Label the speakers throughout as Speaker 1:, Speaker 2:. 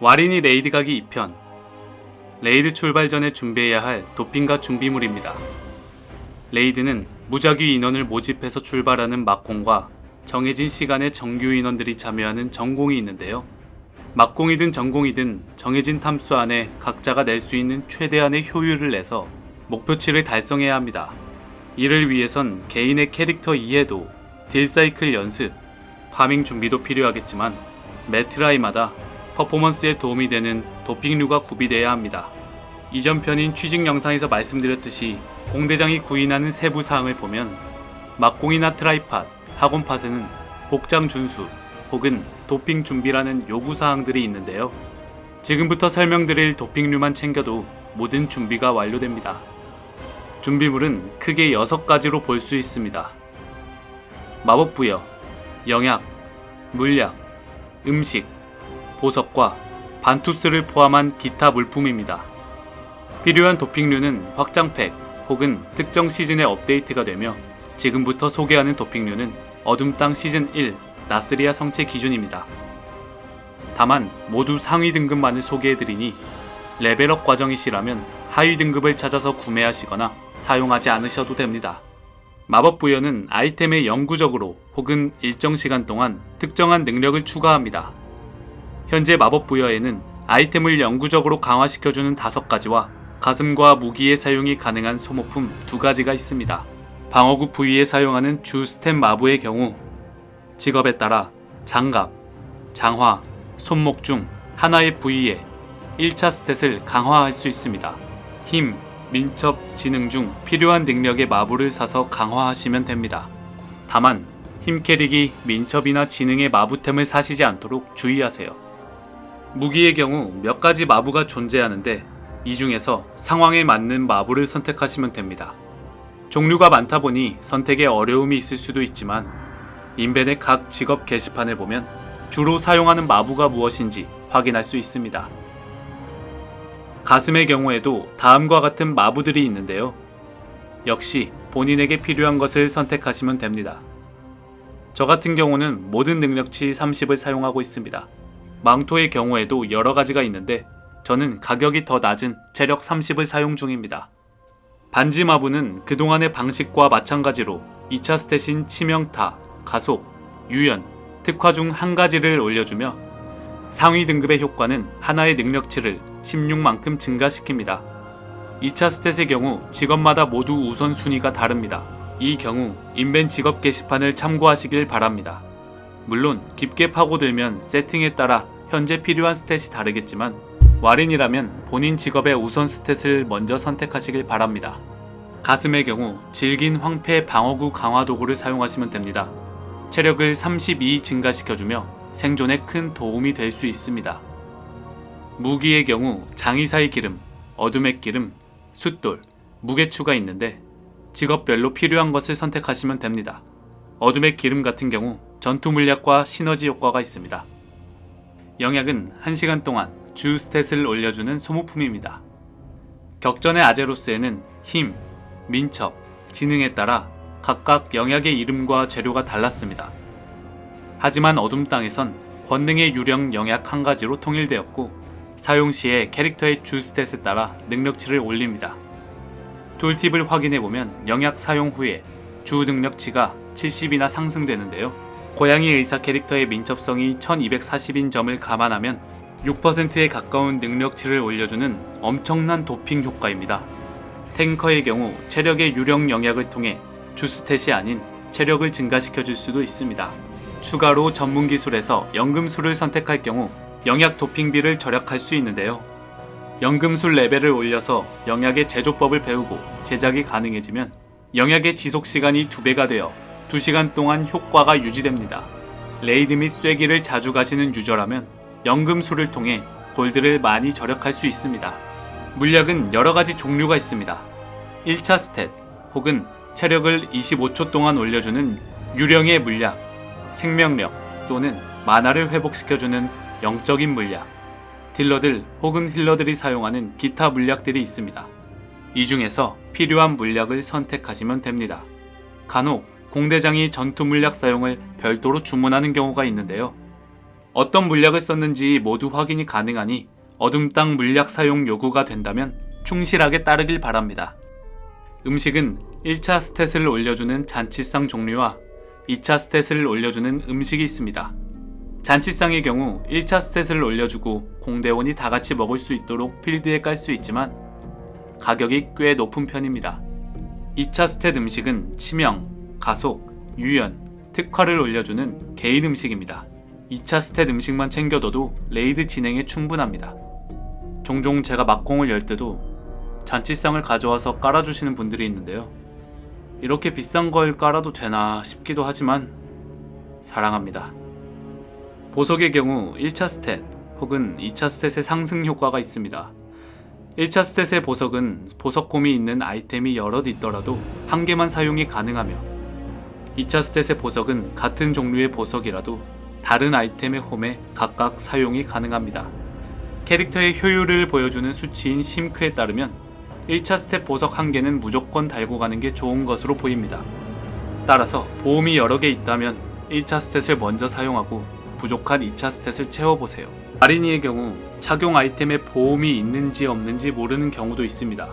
Speaker 1: 와린이 레이드 가기 2편 레이드 출발 전에 준비해야 할 도핑과 준비물입니다. 레이드는 무작위 인원을 모집해서 출발하는 막공과 정해진 시간에 정규 인원들이 참여하는 정공이 있는데요. 막공이든 정공이든 정해진 탐수 안에 각자가 낼 수 있는 최대한의 효율을 내서 목표치를 달성해야 합니다. 이를 위해선 개인의 캐릭터 이해도, 딜 사이클 연습, 파밍 준비도 필요하겠지만 매 트라이마다 퍼포먼스에 도움이 되는 도핑류가 구비되어야 합니다. 이전 편인 취직 영상에서 말씀드렸듯이 공대장이 구인하는 세부 사항을 보면 막공이나 트라이팟, 학원팟에는 복장 준수 혹은 도핑 준비라는 요구 사항들이 있는데요. 지금부터 설명드릴 도핑류만 챙겨도 모든 준비가 완료됩니다. 준비물은 크게 6가지로 볼 수 있습니다. 마법 부여, 영약, 물약, 음식, 보석과 반투스를 포함한 기타 물품입니다. 필요한 도핑류는 확장팩 혹은 특정 시즌에 업데이트가 되며 지금부터 소개하는 도핑류는 어둠땅 시즌 1 나스리아 성체 기준입니다. 다만 모두 상위 등급만을 소개해드리니 레벨업 과정이시라면 하위 등급을 찾아서 구매하시거나 사용하지 않으셔도 됩니다. 마법 부여는 아이템에 영구적으로 혹은 일정 시간 동안 특정한 능력을 추가합니다. 현재 마법 부여에는 아이템을 영구적으로 강화시켜주는 5가지와 가슴과 무기의 사용이 가능한 소모품 2가지가 있습니다. 방어구 부위에 사용하는 주 스템 마부의 경우 직업에 따라 장갑, 장화, 손목 중 하나의 부위에 1차 스탯을 강화할 수 있습니다. 힘, 민첩, 지능 중 필요한 능력의 마부를 사서 강화하시면 됩니다. 다만 힘 캐릭이 민첩이나 지능의 마부템을 사시지 않도록 주의하세요. 무기의 경우 몇 가지 마부가 존재하는데 이 중에서 상황에 맞는 마부를 선택하시면 됩니다. 종류가 많다 보니 선택에 어려움이 있을 수도 있지만 인벤의 각 직업 게시판을 보면 주로 사용하는 마부가 무엇인지 확인할 수 있습니다. 가슴의 경우에도 다음과 같은 마부들이 있는데요. 역시 본인에게 필요한 것을 선택하시면 됩니다. 저 같은 경우는 모든 능력치 30을 사용하고 있습니다. 망토의 경우에도 여러 가지가 있는데 저는 가격이 더 낮은 체력 30을 사용 중입니다. 반지 마부는 그동안의 방식과 마찬가지로 2차 stat인 치명타, 가속, 유연, 특화 중 한 가지를 올려주며 상위 등급의 효과는 하나의 능력치를 16만큼 증가시킵니다. 2차 stat의 경우 직업마다 모두 우선순위가 다릅니다. 이 경우 인벤 직업 게시판을 참고하시길 바랍니다. 물론 깊게 파고들면 세팅에 따라 현재 필요한 stat이 다르겠지만 와린이라면 본인 직업의 우선 stat을 먼저 선택하시길 바랍니다. 가슴의 경우 질긴 황폐 방어구 강화 도구를 사용하시면 됩니다. 체력을 32 증가시켜주며 생존에 큰 도움이 될 수 있습니다. 무기의 경우 장의사의 기름, 어둠의 기름, 숫돌, 무게추가 있는데 직업별로 필요한 것을 선택하시면 됩니다. 어둠의 기름 같은 경우 전투 물약과 시너지 효과가 있습니다. 영약은 1시간 동안 주 스탯을 올려주는 소모품입니다. 격전의 아제로스에는 힘, 민첩, 지능에 따라 각각 영약의 이름과 재료가 달랐습니다. 하지만 어둠 땅에선 권능의 유령 영약 한 가지로 통일되었고 사용 시에 캐릭터의 주 스탯에 따라 능력치를 올립니다. 툴팁을 확인해보면 영약 사용 후에 주 능력치가 70이나 상승되는데요. 고양이 의사 캐릭터의 민첩성이 1240인 점을 감안하면 6%에 가까운 능력치를 올려주는 엄청난 도핑 효과입니다. 탱커의 경우 체력의 유령 영약을 통해 주스탯이 아닌 체력을 증가시켜줄 수도 있습니다. 추가로 전문 기술에서 연금술을 선택할 경우 영약 도핑비를 절약할 수 있는데요. 연금술 레벨을 올려서 영약의 제조법을 배우고 제작이 가능해지면 영약의 지속 시간이 2배가 되어 2시간 동안 효과가 유지됩니다. raid 및 쐐기를 자주 가시는 user라면 연금술을 통해 gold를 많이 절약할 수 있습니다. 물약은 여러가지 종류가 있습니다. 1차 stat 혹은 체력을 25초 동안 올려주는 유령의 물약, 생명력 또는 마나를 회복시켜주는 영적인 물약, 딜러들 혹은 healer들이 사용하는 기타 물약들이 있습니다. 이 중에서 필요한 물약을 선택하시면 됩니다. 간혹 공대장이 전투 물약 사용을 별도로 주문하는 경우가 있는데요. 어떤 물약을 썼는지 모두 확인이 가능하니 어둠 땅 물약 사용 요구가 된다면 충실하게 따르길 바랍니다. 음식은 1차 스탯을 올려주는 잔치상 종류와 2차 스탯을 올려주는 음식이 있습니다. 잔치상의 경우 1차 스탯을 올려주고 공대원이 다 같이 먹을 수 있도록 필드에 깔 수 있지만 가격이 꽤 높은 편입니다. 2차 stat 음식은 치명, 가속, 유연, 특화를 올려주는 개인 음식입니다. 2차 stat 음식만 챙겨둬도 raid 진행에 충분합니다. 종종 제가 막공을 열 때도 잔치상을 가져와서 깔아주시는 분들이 있는데요. 이렇게 비싼 걸 깔아도 되나 싶기도 하지만 사랑합니다. 보석의 경우 1차 stat 혹은 2차 stat의 상승 효과가 있습니다. 1차 stat의 보석은 보석 홈이 있는 아이템이 여럿 있더라도 한 개만 사용이 가능하며 2차 stat의 보석은 같은 종류의 보석이라도 다른 아이템의 홈에 각각 사용이 가능합니다. 캐릭터의 효율을 보여주는 수치인 SimC에 따르면 1차 stat 보석 1개는 무조건 달고 가는 게 좋은 것으로 보입니다. 따라서 보홈이 여러 개 있다면 1차 stat을 먼저 사용하고 부족한 2차 stat을 채워보세요. 와린이의 경우 착용 아이템에 보홈이 있는지 없는지 모르는 경우도 있습니다.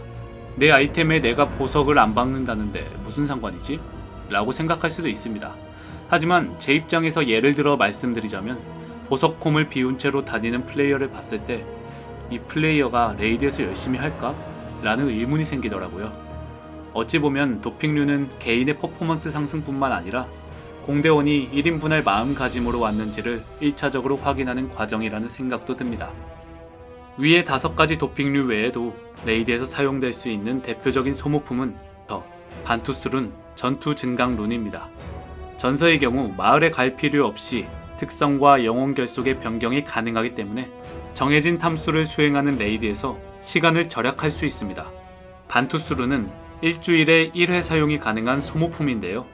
Speaker 1: 내 아이템에 내가 보석을 안 박는다는데 무슨 상관이지? 라고 생각할 수도 있습니다. 하지만 제 입장에서 예를 들어 말씀드리자면 보석 홈을 비운 채로 다니는 플레이어를 봤을 때 이 플레이어가 raid에서 열심히 할까? 라는 의문이 생기더라고요. 어찌 보면 도핑류는 개인의 퍼포먼스 상승뿐만 아니라 공대원이 1인분 할 마음가짐으로 왔는지를 1차적으로 확인하는 과정이라는 생각도 듭니다. 위의 다섯 가지 도핑류 외에도 raid에서 사용될 수 있는 대표적인 소모품은 전서, 반투스 룬, 전투 증강 룬입니다. 전서의 경우 마을에 갈 필요 없이 특성과 영혼 결속의 변경이 가능하기 때문에 정해진 탐수를 수행하는 raid에서 시간을 절약할 수 있습니다. 반투스룬은 일주일에 1회 사용이 가능한 소모품인데요.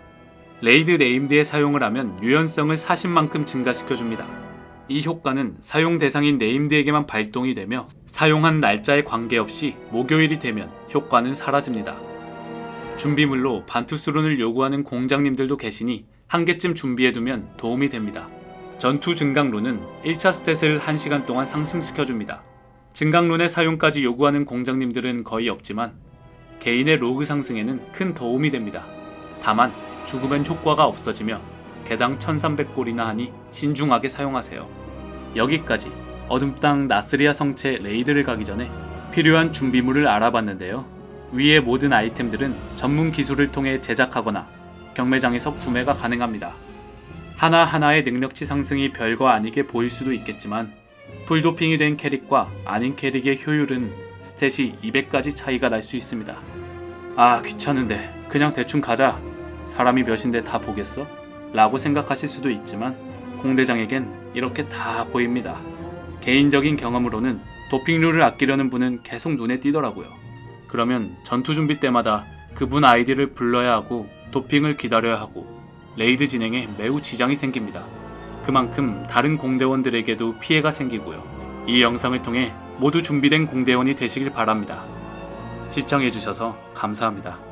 Speaker 1: raid named에 사용을 하면 유연성을 40만큼 증가시켜줍니다. 이 효과는 사용 대상인 named에게만 발동이 되며 사용한 날짜에 관계없이 목요일이 되면 효과는 사라집니다. 준비물로 반투스룬을 요구하는 공장님들도 계시니 한 개쯤 준비해두면 도움이 됩니다. 전투 증강룬은 1차 stat을 1시간 동안 상승시켜줍니다. 증강룬의 사용까지 요구하는 공장님들은 거의 없지만 개인의 로그 상승에는 큰 도움이 됩니다. 다만 죽으면 효과가 없어지며 개당 1300골이나 하니 신중하게 사용하세요. 여기까지 어둠땅 나스리아 성채 raid를 가기 전에 필요한 준비물을 알아봤는데요. 위의 모든 아이템들은 전문 기술을 통해 제작하거나 경매장에서 구매가 가능합니다. 하나하나의 능력치 상승이 별거 아니게 보일 수도 있겠지만 full도핑이 된 캐릭과 아닌 캐릭의 효율은 stat이 200까지 차이가 날 수 있습니다. 아 귀찮은데 그냥 대충 가자 사람이 몇인데 다 보겠어? 라고 생각하실 수도 있지만 공대장에겐 이렇게 다 보입니다. 개인적인 경험으로는 도핑류를 아끼려는 분은 계속 눈에 띄더라고요. 그러면 전투 준비 때마다 그분 아이디를 불러야 하고 도핑을 기다려야 하고 raid 진행에 매우 지장이 생깁니다. 그만큼 다른 공대원들에게도 피해가 생기고요. 이 영상을 통해 모두 준비된 공대원이 되시길 바랍니다. 시청해주셔서 감사합니다.